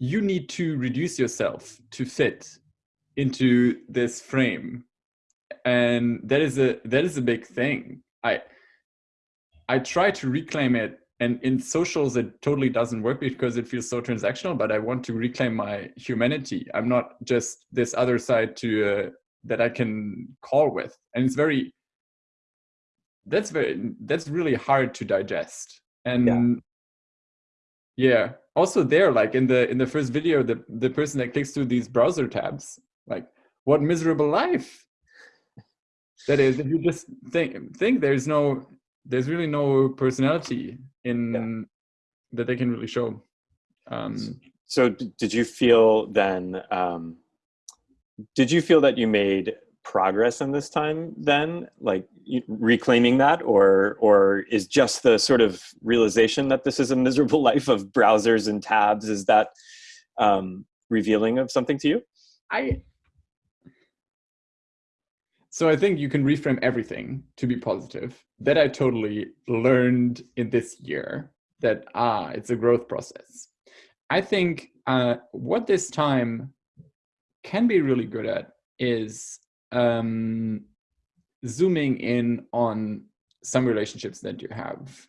you need to reduce yourself to fit into this frame. And that is a that is a big thing. I i try to reclaim it and in socials it totally doesn't work because it feels so transactional but i want to reclaim my humanity. I'm not just this other side to uh, that i can call with. And it's very that's very that's really hard to digest. And yeah, yeah. Also there like in the in the first video the the person that clicks through these browser tabs like what miserable life that is if you just think think there's no there's really no personality in yeah. that they can really show um so did you feel then um did you feel that you made progress in this time then like reclaiming that or or is just the sort of realization that this is a miserable life of browsers and tabs is that um revealing of something to you i so I think you can reframe everything to be positive. That I totally learned in this year that, ah, it's a growth process. I think uh, what this time can be really good at is um, zooming in on some relationships that you have